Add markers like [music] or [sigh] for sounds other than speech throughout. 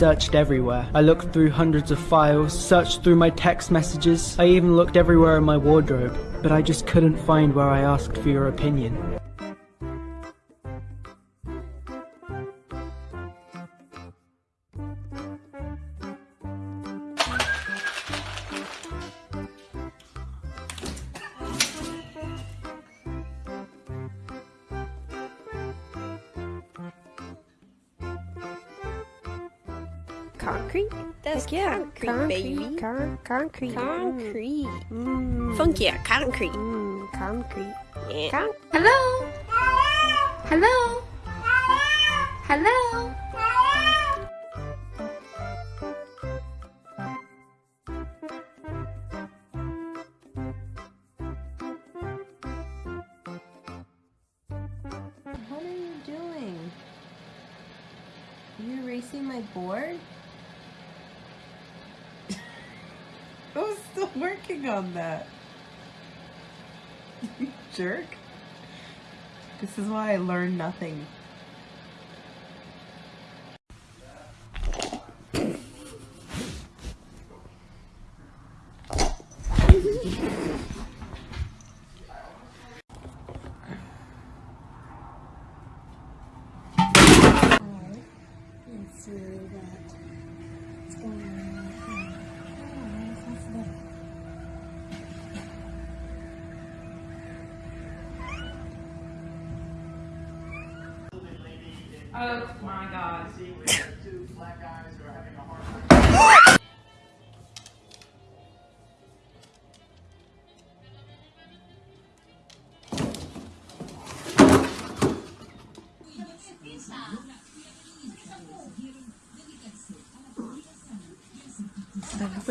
searched everywhere. I looked through hundreds of files, searched through my text messages, I even looked everywhere in my wardrobe, but I just couldn't find where I asked for your opinion. That's Heck yeah. concrete, baby. Con- concrete. Concrete. Mm. Funky, yeah, concrete. Mm, concrete. Yeah. Con- Hello? Hello? Hello? What on that. [laughs] Jerk. This is why I learned nothing. Oh my god.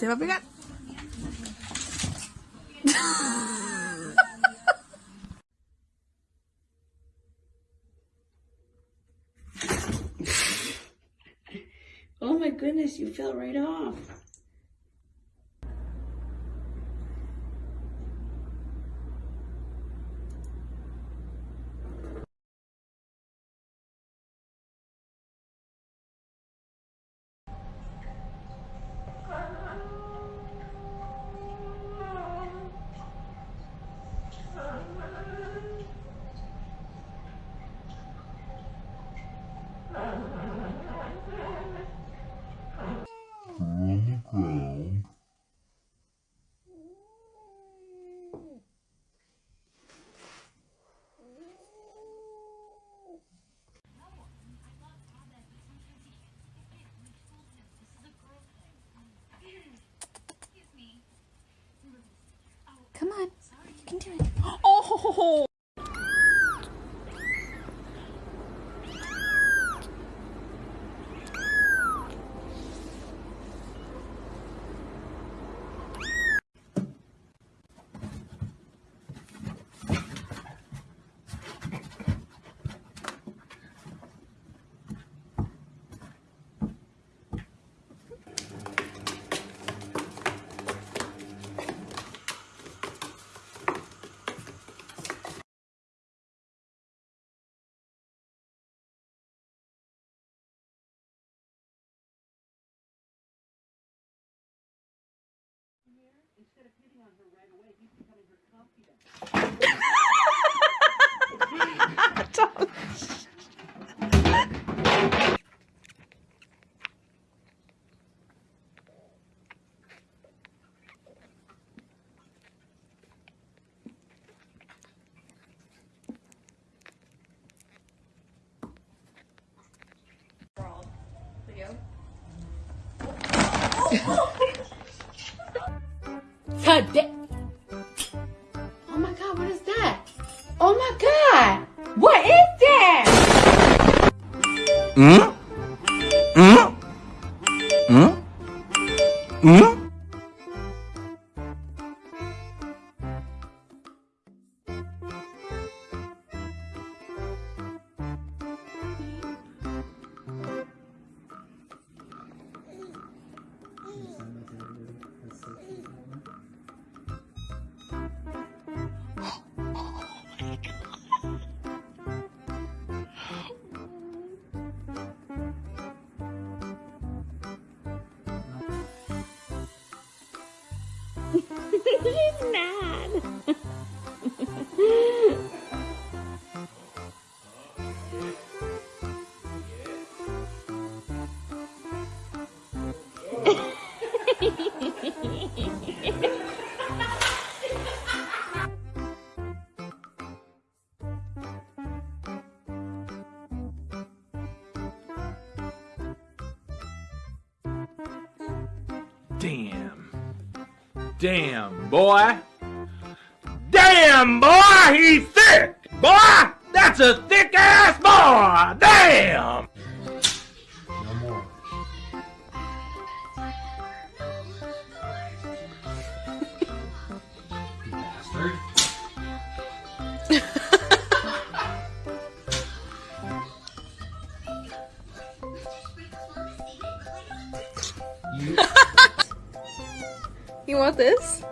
Te va a pegar. Oh my goodness, you fell right off. into it. [gasps] Oh! You can do it. Oh! God Hmm? Boy. Damn, boy, he's thick. Boy, that's a thick ass boy. Damn. [laughs] You want this?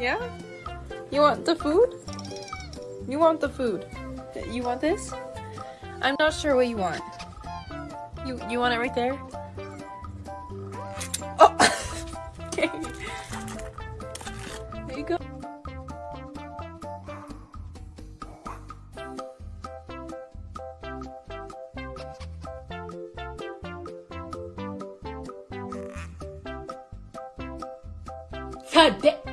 Yeah? You want the food? You want the food? You want this? I'm not sure what you want. You you want it right there? Oh! [laughs] okay. There you go. Today. Oh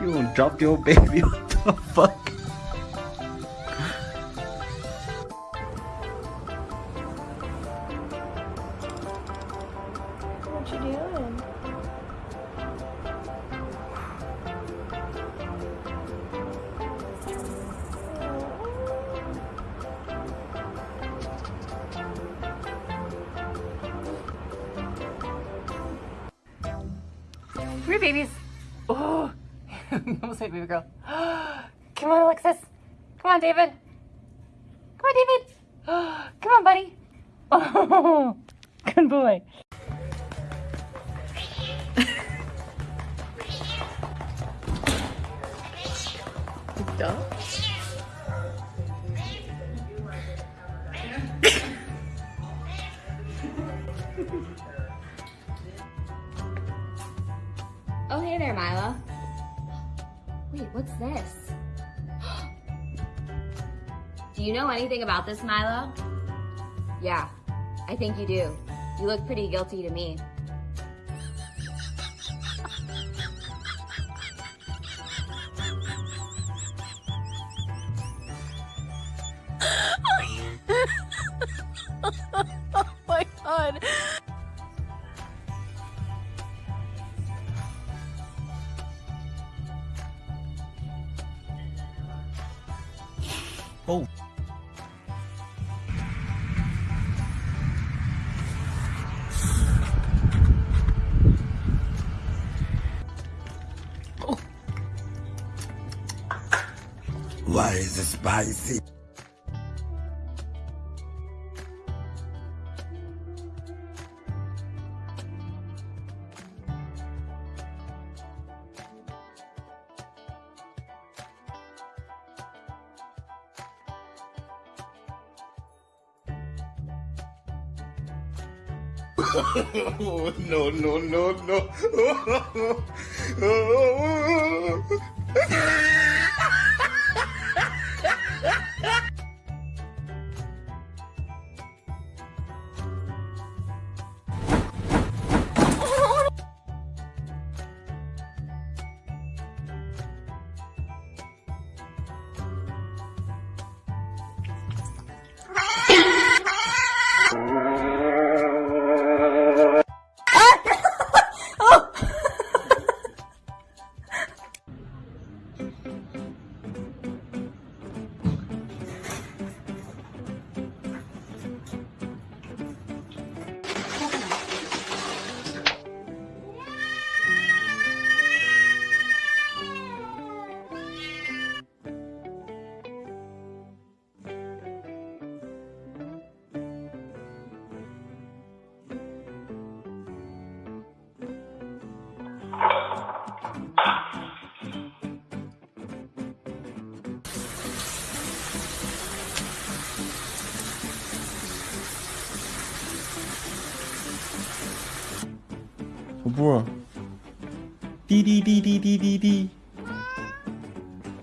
You gonna drop your baby? [laughs] What the fuck? Oh, hey there, Mila. Wait, what's this? [gasps] do you know anything about this, Milo? Yeah, I think you do. You look pretty guilty to me. Spicy? [laughs] no, no, no, no. [laughs]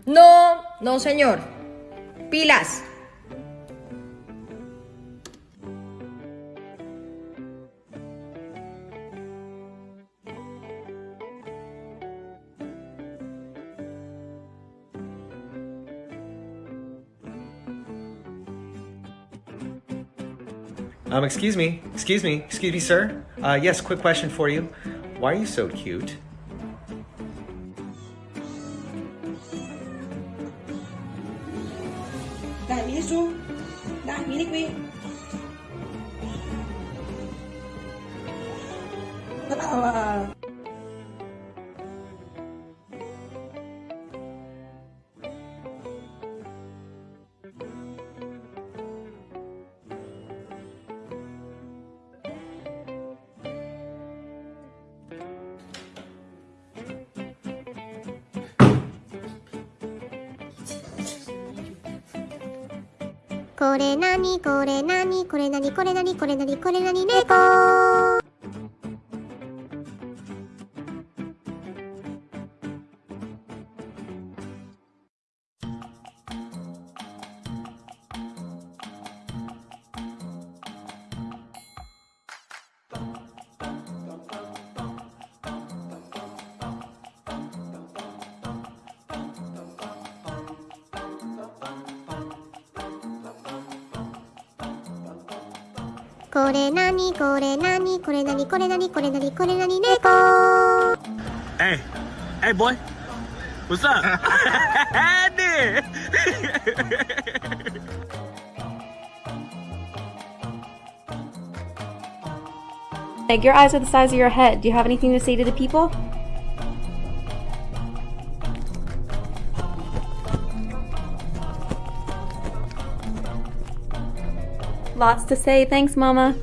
No, no, señor. Pilas. Um, excuse me, excuse me, excuse me, sir. Uh, yes, quick question for you. Why are you so cute? Dai, vieni su. Dai, vieni qui. Brava. "れなにこれなにこれなにこれなにこれなにこれなに猫」れなにこれなにこれなにこれなにこれなにこれなに猫 Hey, hey, boy. What's up? [laughs] Dude. Meg, your eyes are the size of your head. Do you have anything to say to the people? Lots to say. Thanks, Mama.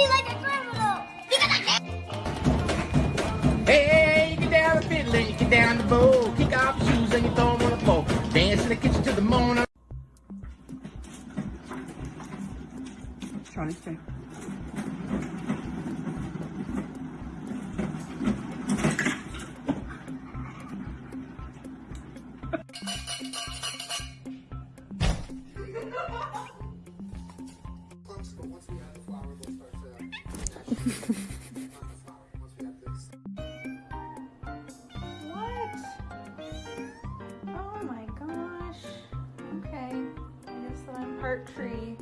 Me like a criminal Hey, hey, you get down the fiddle and you get down the bow. Kick off your shoes and you throw them on the floor. Dance in the kitchen till the morning. Charlie, stay. What? Oh my gosh. Okay. I guess that I'm part tree.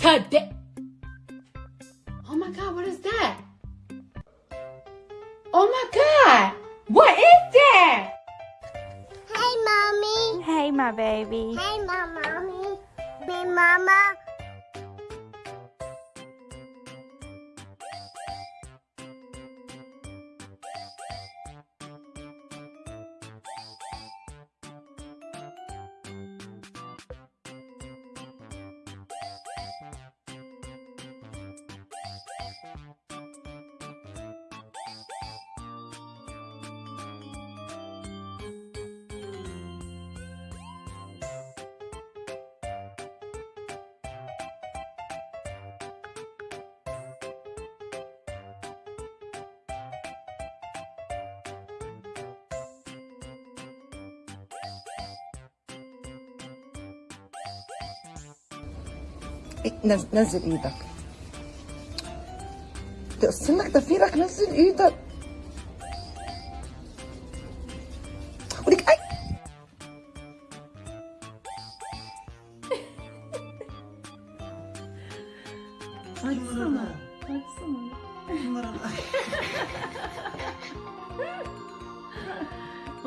God, what is that? Oh my god! What is that? Hey, mommy. Hey, my baby. Hey, my mommy. Hey, mama. نزل إيدك تقص لك ضفيرك نزل إيدك ولك اي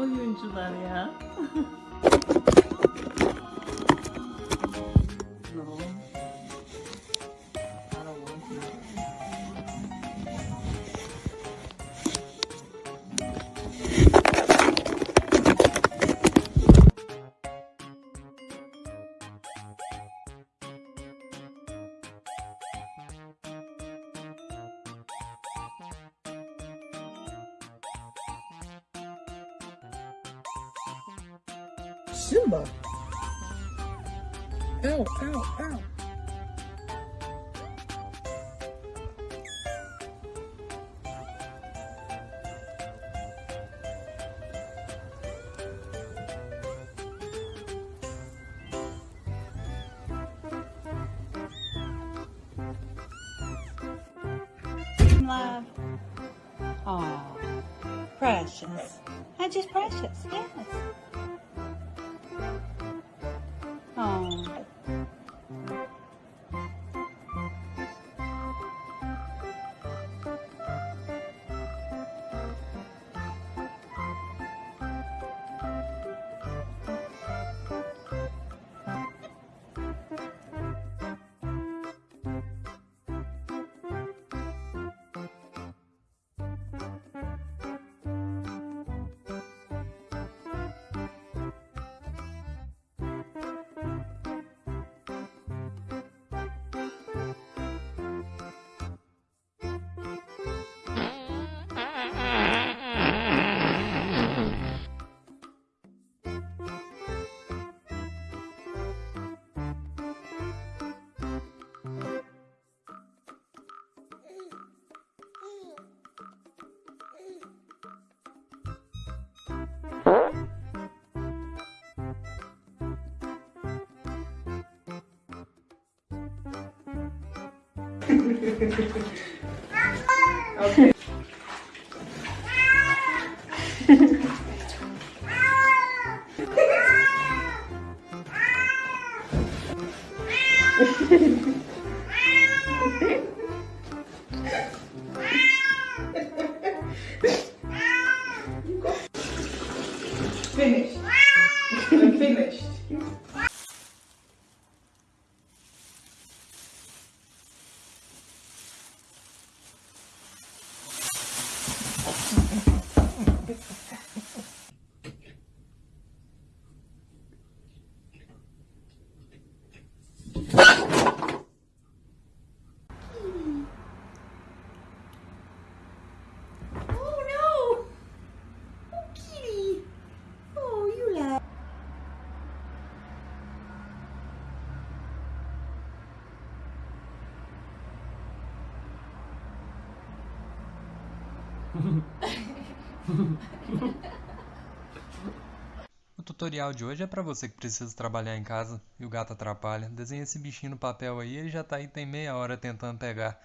Oyuncular ya. Love. Oh, precious. And just precious, yes. [laughs] okay. [laughs] O tutorial de hoje é para você que precisa trabalhar em casa e o gato atrapalha. Desenha esse bichinho no papel aí, ele já tá aí tem meia hora tentando pegar.